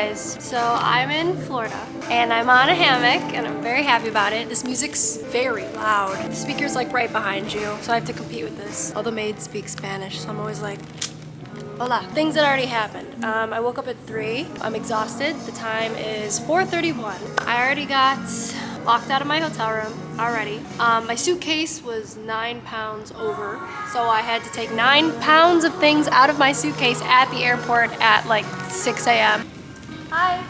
Guys, so I'm in Florida and I'm on a hammock and I'm very happy about it. This music's very loud. The speaker's like right behind you, so I have to compete with this. All the maids speak Spanish, so I'm always like, Hola. Things that already happened. Um, I woke up at 3. I'm exhausted. The time is 4.31. I already got locked out of my hotel room already. Um, my suitcase was 9 pounds over, so I had to take 9 pounds of things out of my suitcase at the airport at like 6 a.m. Hi.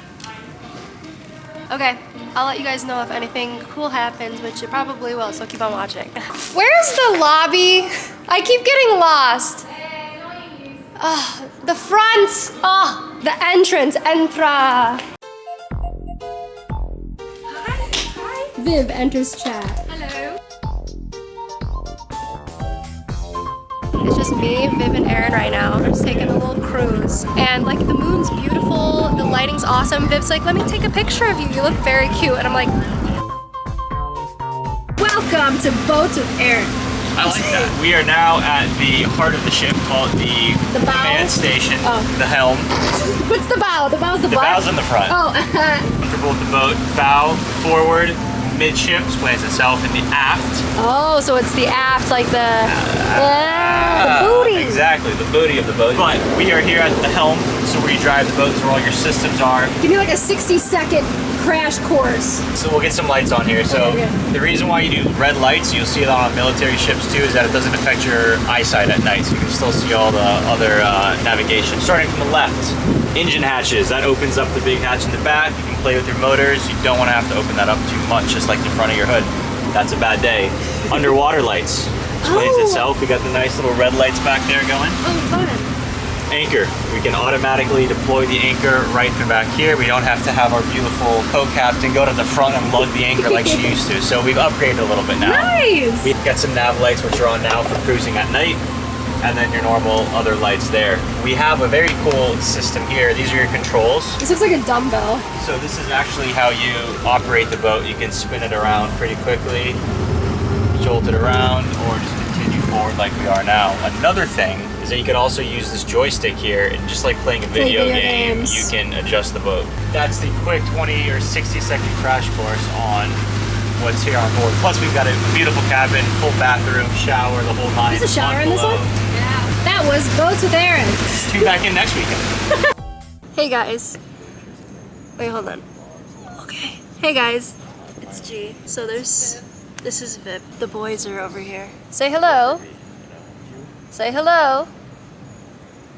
Okay, I'll let you guys know if anything cool happens, which it probably will, so keep on watching. Where's the lobby? I keep getting lost. Oh, the front! Oh, the entrance, entra! Hi. Viv enters chat. It's just me, Viv, and Aaron right now. We're just taking a little cruise. And like the moon's beautiful, the lighting's awesome. Viv's like, let me take a picture of you. You look very cute. And I'm like, welcome to Boats with Aaron. I like that. We are now at the heart of the ship called the, The bow? command station, Oh. the helm. What's the bow? The bow's the, The butt? bow's in the front. Oh, Comfortable with the boat. Bow, forward, midship explains itself in the aft. oh, so it's the aft, like the, yeah, the booty. Exactly, the booty of the boat. But we are here at the helm, so where you drive the boat, is where all your systems are. Give me like a 60 second crash course. So we'll get some lights on here. So Okay, good. the reason why you do red lights, you'll see it on military ships too, is that it doesn't affect your eyesight at night. So you can still see all the other uh, navigation. Starting from the left, engine hatches. That opens up the big hatch in the back. You can play with your motors. You don't want to have to open that up too much, just like the front of your hood. That's a bad day. Underwater lights. Explains Oh. itself. We got the nice little red lights back there going Oh, fun. Anchor. We can automatically deploy the anchor right from back here. We don't have to have our beautiful co-captain go to the front and lug the anchor like she used to. So we've upgraded a little bit now. Nice. We've got some nav lights which are on now for cruising at night and then your normal other lights there. We have a very cool system here. These are your controls. This looks like a dumbbell. So this is actually how you operate the boat. You can spin it around pretty quickly, jolt it around, or just continue forward like we are now. Another thing is that you can also use this joystick here, and just like playing a video, video game, games. you can adjust the boat. That's the quick 20 or 60 second crash course on what's here on board. Plus we've got a beautiful cabin, full bathroom, shower, the whole nine. There's a shower in this bungalow. one? That was Boats with Aaron. Tune back in next weekend. Hey guys. Wait, hold on. Okay. Hey guys. It's G. So there's this is Viv. The boys are over here. Say hello. Say hello.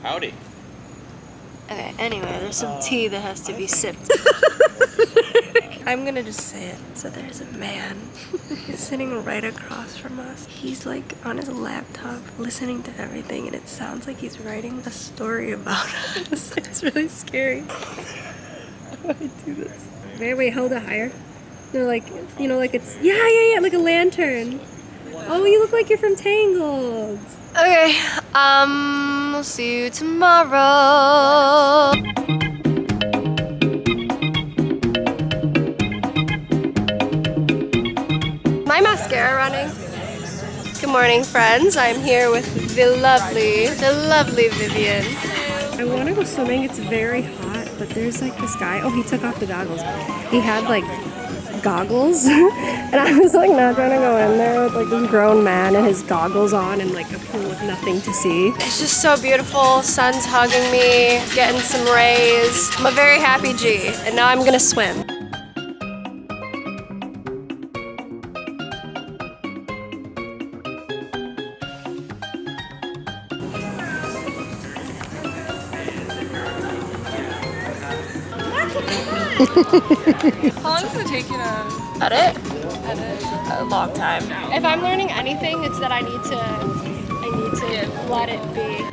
Howdy. Okay, anyway, there's some uh, tea that has to be sipped. I'm gonna just say it. So there's a man He's sitting right across from us. He's like on his laptop listening to everything and it sounds like he's writing a story about us. It's really scary. How do I do this? Wait, wait, hold it higher. No, like, you know, like it's, yeah, yeah, yeah, like a lantern. Oh, you look like you're from Tangled. Okay, um, we'll see you tomorrow. My mascara running. Good morning, friends. I'm here with the lovely, the lovely Vivian. I want to go swimming. It's very hot, but there's like this guy. Oh, he took off the goggles. He had like goggles, and I was like not trying to go in there with like this grown man and his goggles on and like a pool with nothing to see. It's just so beautiful. Sun's hugging me, getting some rays. I'm a very happy G, and now I'm gonna swim. How long does it take you Edit? edit? a long time. If I'm learning anything, it's that I need to, I need to let it be.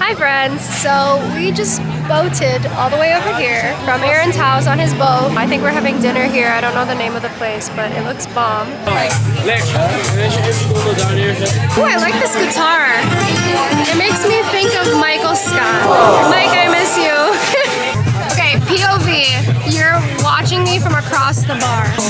Hi friends, so we just boated all the way over here from Aaron's house on his boat. I think we're having dinner here. I don't know the name of the place, but it looks bomb. Oh, I like this guitar. It makes me think of Michael Scott. Mike, I miss you. okay, You're watching me from across the bar. Oh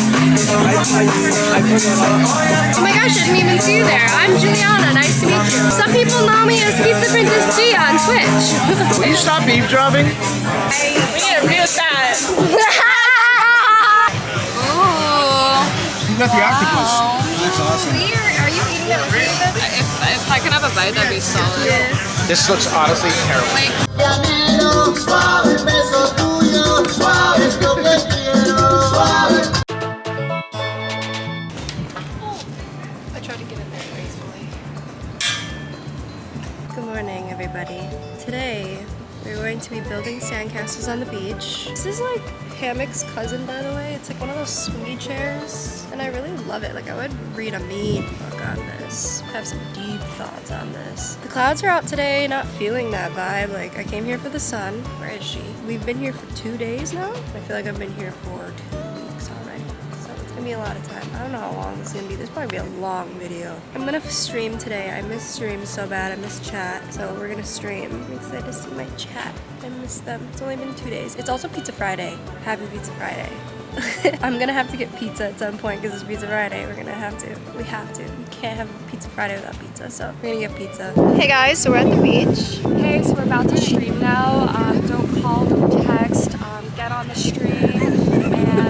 my gosh, I didn't even see you there. I'm Juliana, nice to meet you. Some people know me as Pizza Princess G on Twitch. Will you stop eavesdropping? We need to read that. You got the octopus. That's awesome. Are you eating that with If, if I could have a bite, that'd be solid. This looks honestly terrible. Llámelo, everybody. Today, we're going to be building sandcastles on the beach. This is like Hammock's cousin, by the way. It's like one of those swingy chairs, and I really love it. Like, I would read a mean book on this. Have some deep thoughts on this. The clouds are out today, not feeling that vibe. Like, I came here for the sun. Where is she? We've been here for two days now. I feel like I've been here for two gonna be a lot of time. I don't know how long this is gonna be. This probably be a long video. I'm gonna stream today. I miss stream so bad. I miss chat. So we're gonna stream. I'm excited to see my chat. I miss them. It's only been two days. It's also Pizza Friday. Happy Pizza Friday. I'm gonna have to get pizza at some point because it's Pizza Friday. We're gonna have to. We have to. We can't have Pizza Friday without pizza, so we're gonna get pizza. Hey guys, so we're at the beach. Okay, so we're about to stream now. Um, don't call, don't text. Um, get on the stream,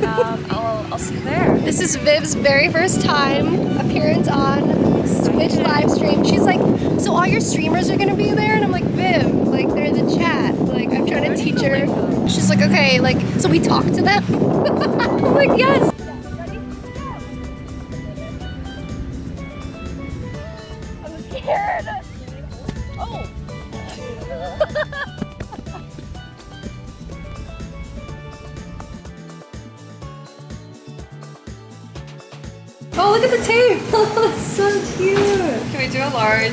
um, I'll, I'll see you there. This is Viv's very first time appearance on Twitch live stream. She's like, so all your streamers are gonna be there? And I'm like, Viv, like they're in the chat. Like I'm trying to teach her. She's like, okay, like so we talk to them. I'm like, yes.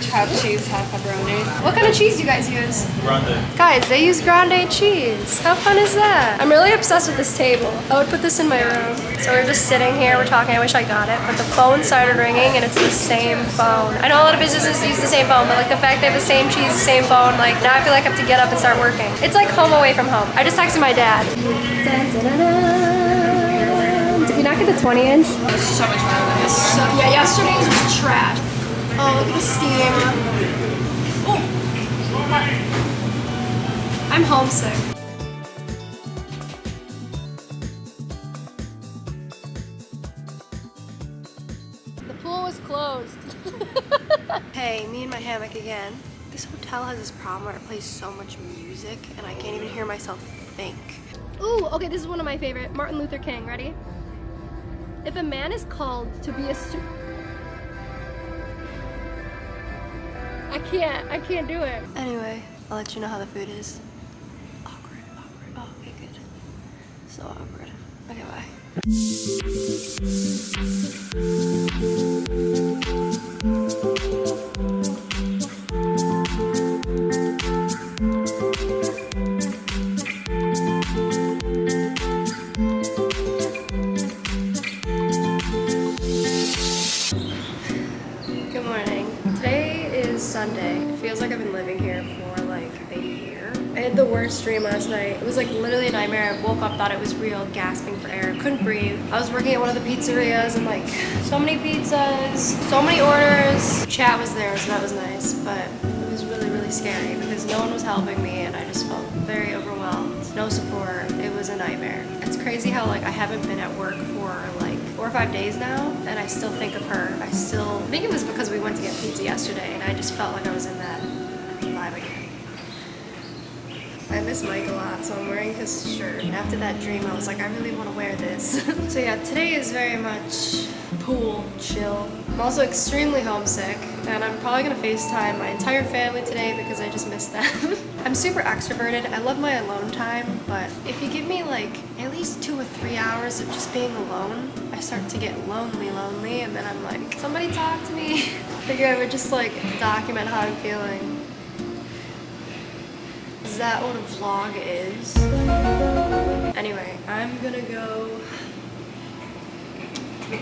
Do half cheese, half pepperoni? What kind of cheese do you guys use? Grande. Guys, they use grande cheese. How fun is that? I'm really obsessed with this table. I would put this in my room. So we're just sitting here, we're talking, I wish I got it, but the phone started ringing and it's the same phone. I know a lot of businesses use the same phone, but like the fact they have the same cheese, the same phone, like now I feel like I have to get up and start working. It's like home away from home. I just texted my dad. Dun, dun, dun, dun. Did we not get the 20 inch? So much better than this. So, yeah, yesterday's was trash. Oh, look at the steam. Oh. I'm homesick. The pool was closed. hey, me and my hammock again. This hotel has this problem where it plays so much music and I can't even hear myself think. Ooh, okay, this is one of my favorite. Martin Luther King, ready? If a man is called to be a I can't, I can't do it. Anyway, I'll let you know how the food is. Awkward, awkward. Oh, okay, good. So awkward. Okay, bye. Good morning. Today is Sunday. It feels like I've been living here for like a year. I had the worst dream last night. It was like literally a nightmare. I woke up, thought it was real, gasping for air, couldn't breathe. I was working at one of the pizzerias and like so many pizzas, so many orders. Chat was there, so that was nice, but it was really, really scary because no one was helping me and I just felt very overwhelmed. No support. It was a nightmare. It's crazy how like I haven't been at work for like four or five days now and I still think of her. I still I think it was because we went to get pizza yesterday and I just felt like I was in that vibe again. I miss Mike a lot, so I'm wearing his shirt. And after that dream, I was like, I really want to wear this. so yeah, today is very much pool, chill. I'm also extremely homesick, and I'm probably gonna FaceTime my entire family today because I just miss them. I'm super extroverted. I love my alone time, but if you give me like at least two or three hours of just being alone, I start to get lonely, lonely, and then I'm like, somebody talk to me. Figure I would just like document how I'm feeling. Is that what a vlog is? Anyway, I'm gonna go. Marco!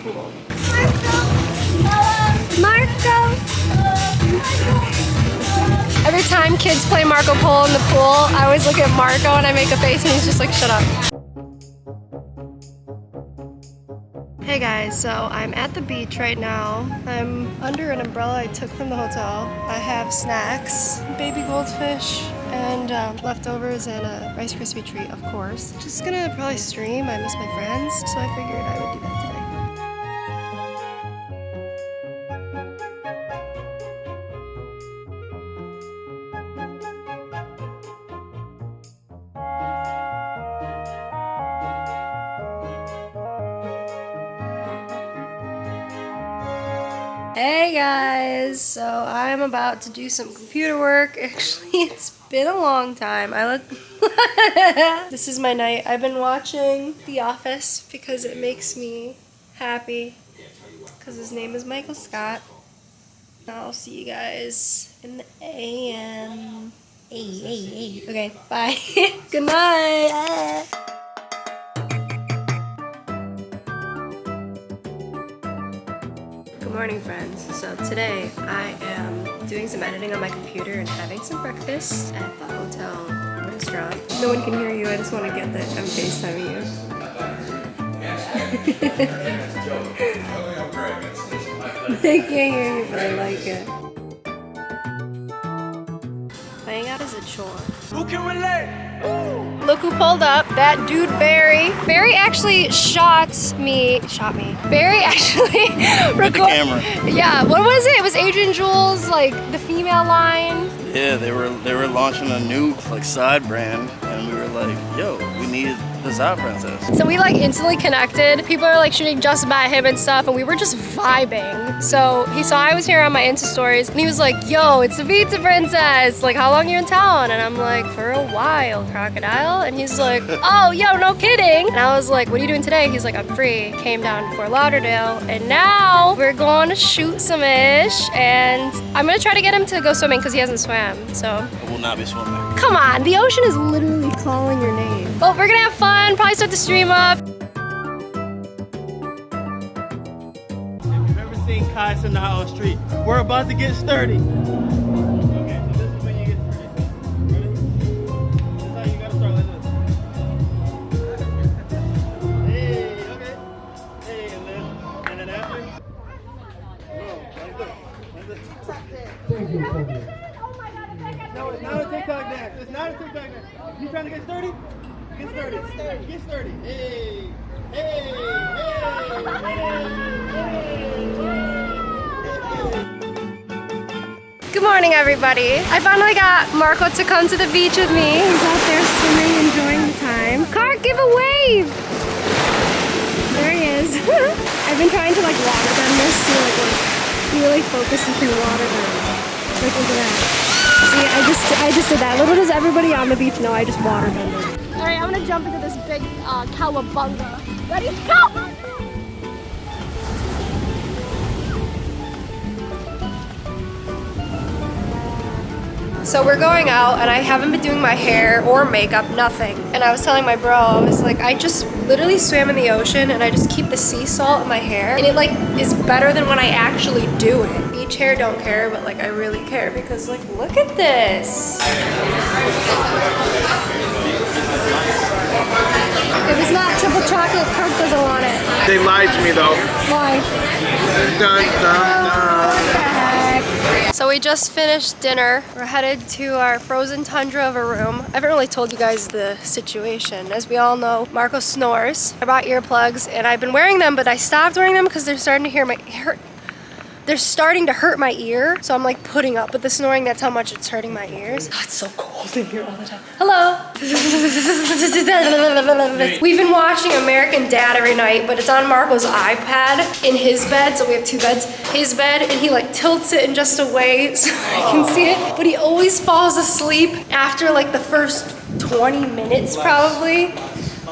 Every time kids play Marco Polo in the pool, I always look at Marco and I make a face and he's just like, shut up. Hey guys, so I'm at the beach right now. I'm under an umbrella I took from the hotel. I have snacks, baby goldfish, and um, leftovers and a Rice Krispie treat, of course. Just gonna probably stream. I miss my friends, so I figured I Hey guys, so I'm about to do some computer work. Actually, it's been a long time. I look. this is my night. I've been watching The Office because it makes me happy. Because his name is Michael Scott. I'll see you guys in the AM. Hey, hey, hey. Okay, bye. Good night. Morning, friends. So today I am doing some editing on my computer and having some breakfast at the hotel restaurant. No one can hear you. I just want to get that I'm FaceTiming you. they can't hear you, but I like it. Playing out is a chore. Who can relate? Look who pulled up. That dude Barry. Barry actually shot me. Shot me. Barry actually recorded. camera. Yeah. What was it? It was Adrian Jules, like the female line. Yeah, they were they were launching a new like side brand, and we were like, "Yo, we need the Zot Princess." So we like instantly connected. People are like shooting just about him and stuff, and we were just vibing. So he saw I was here on my Insta stories, and he was like, "Yo, it's the Pizza Princess. Like, how long you in town?" And I'm like, "For a while, crocodile." And he's like, "Oh, yo, no kidding." And I was like, "What are you doing today?" He's like, "I'm free." Came down to Fort Lauderdale, and now we're going to shoot some ish, and I'm gonna try to get him to go swimming because he hasn't swam. So I will not be swimming. Come on, the ocean is literally calling your name. Well, we're gonna have fun, probably start the stream up. If You've ever seen Kai in the Hollow Street? We're about to get sturdy. Okay, so this is when you get. Ready? This is how you No, it's not a TikTok dance. It's not a TikTok dance. You trying to get sturdy? Get sturdy. Get sturdy. Get sturdy. Hey. Hey. Hey. Good morning, everybody. I finally got Marco to come to the beach with me. He's out there swimming, enjoying the time. Car, give a wave! There he is. I've been trying to like water bend this to like, like really focused and can water bend. Like look at that. See, I just I just did that. Little does everybody on the beach know I just water bended. All right, I'm gonna jump into this big uh, cowabunga. Ready? Go! So we're going out and I haven't been doing my hair or makeup, nothing. And I was telling my bro, I was like, I just literally swam in the ocean and I just keep the sea salt in my hair. And it like is better than when I actually do it. Beach hair don't care, but like I really care because like, look at this. If it's not triple chocolate, Kirk doesn't want it. They lied to me though. Why? Dun, dun, dun. So we just finished dinner. We're headed to our frozen tundra of a room. I haven't really told you guys the situation. As we all know, Marco snores. I bought earplugs and I've been wearing them, but I stopped wearing them because they're starting to hear my hurt. They're starting to hurt my ear, so I'm like putting up with the snoring. That's how much it's hurting my ears. Oh, it's so cold in here all the time. Hello. We've been watching American Dad every night, but it's on Marco's iPad in his bed. So we have two beds. His bed, and he like tilts it in just a way so I can see it. But he always falls asleep after like the first 20 minutes, probably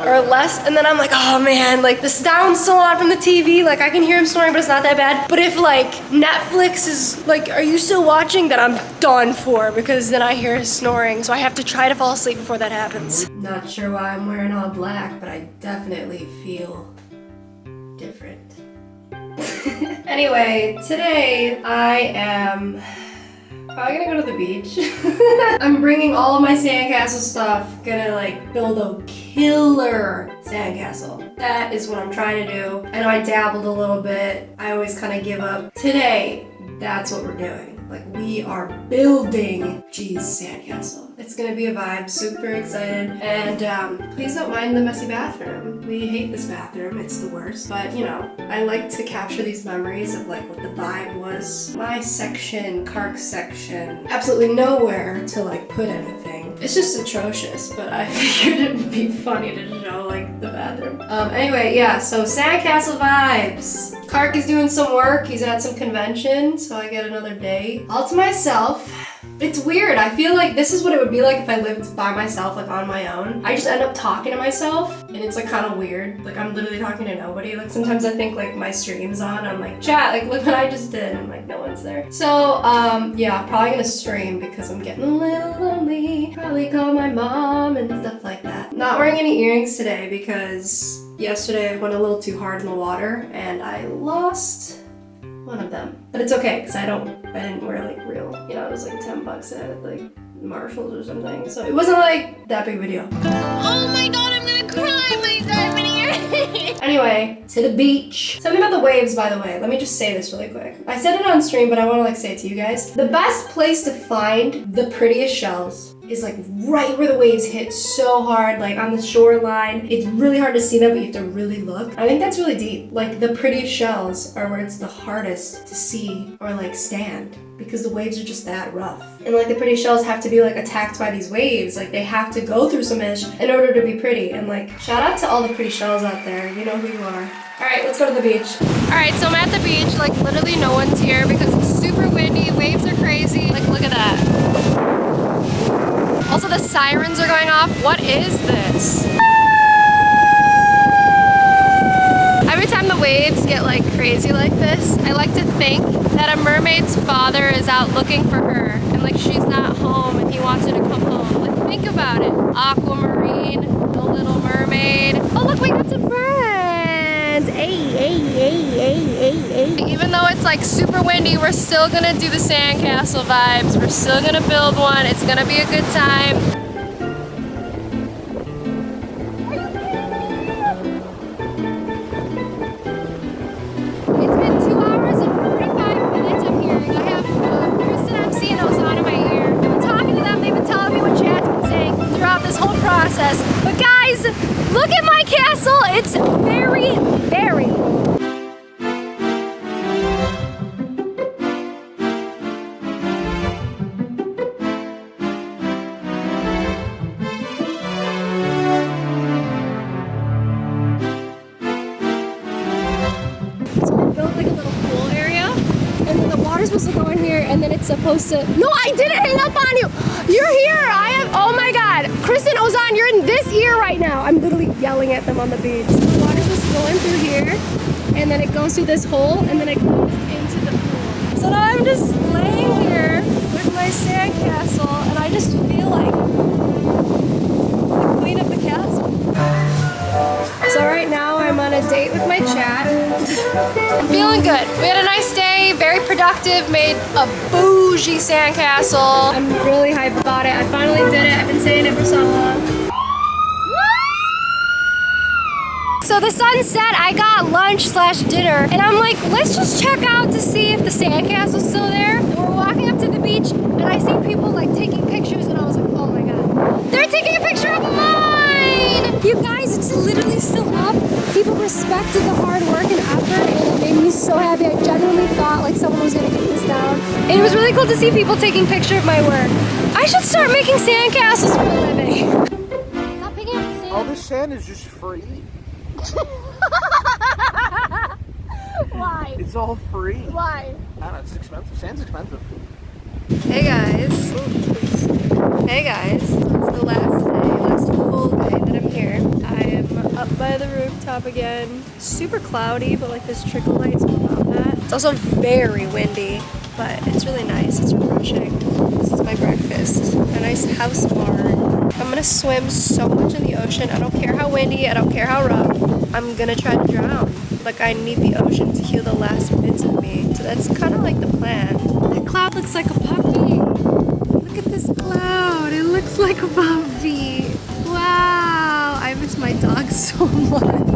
or less and then I'm like oh man like the sound's still on from the TV like I can hear him snoring but it's not that bad. But if like Netflix is like are you still watching? Then I'm done for because then I hear his snoring so I have to try to fall asleep before that happens. Not sure why I'm wearing all black but I definitely feel different. Anyway today I am Probably gonna go to the beach. I'm bringing all of my sandcastle stuff. Gonna like build a killer sandcastle. That is what I'm trying to do. I know I dabbled a little bit. I always kind of give up. Today, that's what we're doing. Like we are building G's sandcastle. It's gonna be a vibe, super excited. And um, please don't mind the messy bathroom. We hate this bathroom, it's the worst. But you know, I like to capture these memories of like what the vibe was. My section, Kark's section, absolutely nowhere to like put anything. It's just atrocious, but I figured it would be funny to show like the bathroom. Um, anyway, yeah, so sandcastle vibes. Kark is doing some work. He's at some convention, so I get another day all to myself. It's weird. I feel like this is what it would be like if I lived by myself, like on my own. I just end up talking to myself, and it's like kind of weird. Like I'm literally talking to nobody. Like sometimes I think like my stream's on. I'm like, chat, like look what I just did. I'm like, no one's there. So um, yeah, probably gonna stream because I'm getting a little lonely. Probably call my mom and stuff like that. Not wearing any earrings today because yesterday I went a little too hard in the water and I lost one of them. But it's okay because I don't, I didn't wear like real, you know, it was like 10 bucks at like Marshalls or something. So it wasn't like that big of a deal. Oh my god, I'm gonna cry my diamond. Anyway, to the beach. Something about the waves, by the way. Let me just say this really quick. I said it on stream, but I want to like say it to you guys. The best place to find the prettiest shells is like right where the waves hit so hard, like on the shoreline. It's really hard to see them, but you have to really look. I think that's really deep. Like the prettiest shells are where it's the hardest to see or like stand because the waves are just that rough. And like the pretty shells have to be like attacked by these waves. Like they have to go through some ish in order to be pretty. And like shout out to all the pretty shells out there. You know who you are. All right, let's go to the beach. All right, so I'm at the beach. Like literally no one's here because it's super windy. Waves are crazy. Like look at that. The sirens are going off. What is this? Every time the waves get like crazy like this, I like to think that a mermaid's father is out looking for her and like she's not home and he wants her to come home. Like think about it. Aquamarine, the little mermaid. Oh look, we got some friends. Hey, hey. Even though it's like super windy, we're still gonna do the sandcastle vibes. We're still gonna build one. It's gonna be a good time. Supposed to. No, I didn't hang up on you. You're here. I am. Oh my God, Kristen Ozan, you're in this ear right now. I'm literally yelling at them on the beach. The water's supposed to go through here, and then it goes through this hole, and then it goes into the pool. So now I'm just laying here with my sandcastle, and I just feel like the queen of the castle. So right now date with my chat. I'm feeling good. We had a nice day, very productive, made a bougie sandcastle. I'm really hyped about it. I finally did it. I've been saying it for so long. So the sun set, I got lunch slash dinner, and I'm like, let's just check out to see if the sandcastle's still there. And we're walking up to the beach, and I see people like taking pictures, and I was like, oh my god. They're taking a picture of mine! You guys, it's literally still up. People respected the hard work and effort, and it made me so happy. I genuinely thought like someone was gonna get this down. And it was really cool to see people taking picture of my work. I should start making sandcastles for a living. Stop picking up the sand. All this sand is just free. Why? It's all free. Why? I don't know, it's expensive. Sand's expensive. Hey guys. Hey guys. It's the last day, last full day I'm here. I am up by the rooftop again. Super cloudy, but like this trickle light's about that. It's also very windy, but it's really nice. It's refreshing. This is my breakfast. A nice house barn. I'm gonna swim so much in the ocean. I don't care how windy, I don't care how rough. I'm gonna try to drown. Like I need the ocean to heal the last bits of me. So that's kind of like the plan. That cloud looks like a puppy. Look at this cloud. It looks like a puppy. So much.